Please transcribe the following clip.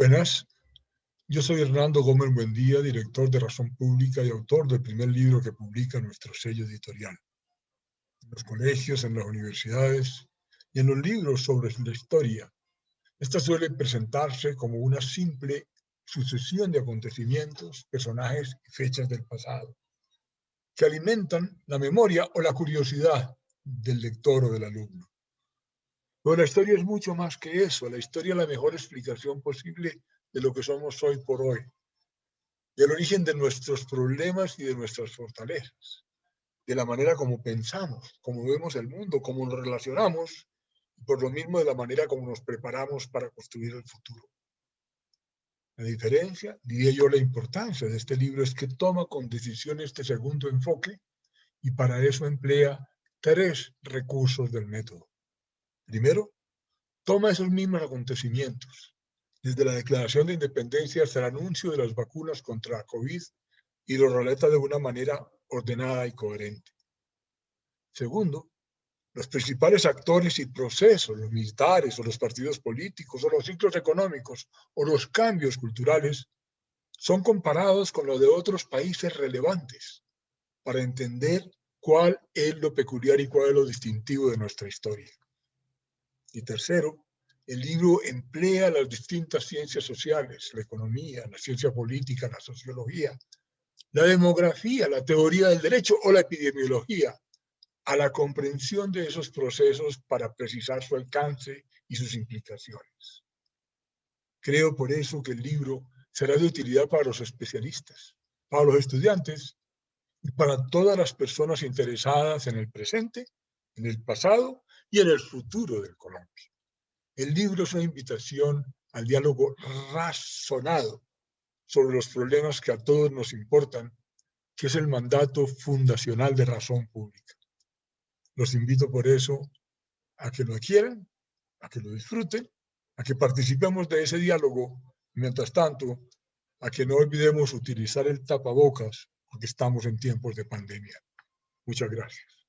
Buenas, yo soy Hernando Gómez Buendía, director de Razón Pública y autor del primer libro que publica nuestro sello editorial. En los colegios, en las universidades y en los libros sobre la historia, esta suele presentarse como una simple sucesión de acontecimientos, personajes y fechas del pasado, que alimentan la memoria o la curiosidad del lector o del alumno. Pero la historia es mucho más que eso. La historia es la mejor explicación posible de lo que somos hoy por hoy, del origen de nuestros problemas y de nuestras fortalezas, de la manera como pensamos, como vemos el mundo, cómo nos relacionamos, y por lo mismo de la manera como nos preparamos para construir el futuro. La diferencia, diría yo, la importancia de este libro es que toma con decisión este segundo enfoque y para eso emplea tres recursos del método. Primero, toma esos mismos acontecimientos, desde la declaración de independencia hasta el anuncio de las vacunas contra COVID y lo relata de una manera ordenada y coherente. Segundo, los principales actores y procesos, los militares o los partidos políticos o los ciclos económicos o los cambios culturales, son comparados con los de otros países relevantes para entender cuál es lo peculiar y cuál es lo distintivo de nuestra historia. Y tercero, el libro emplea las distintas ciencias sociales, la economía, la ciencia política, la sociología, la demografía, la teoría del derecho o la epidemiología, a la comprensión de esos procesos para precisar su alcance y sus implicaciones. Creo por eso que el libro será de utilidad para los especialistas, para los estudiantes y para todas las personas interesadas en el presente, en el pasado y en el futuro del Colombia. El libro es una invitación al diálogo razonado sobre los problemas que a todos nos importan, que es el mandato fundacional de razón pública. Los invito por eso a que lo quieran, a que lo disfruten, a que participemos de ese diálogo, mientras tanto, a que no olvidemos utilizar el tapabocas, porque estamos en tiempos de pandemia. Muchas gracias.